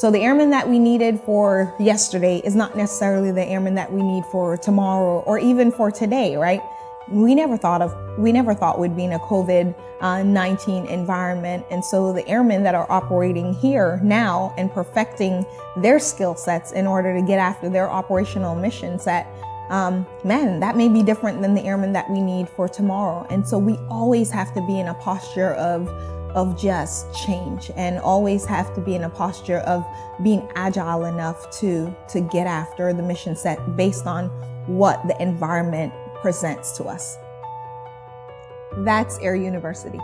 So the airmen that we needed for yesterday is not necessarily the airmen that we need for tomorrow or even for today, right? We never thought of, we never thought we'd be in a COVID-19 environment. And so the airmen that are operating here now and perfecting their skill sets in order to get after their operational mission set um, man, that may be different than the airmen that we need for tomorrow. And so we always have to be in a posture of of just change and always have to be in a posture of being agile enough to to get after the mission set based on what the environment presents to us. That's Air University.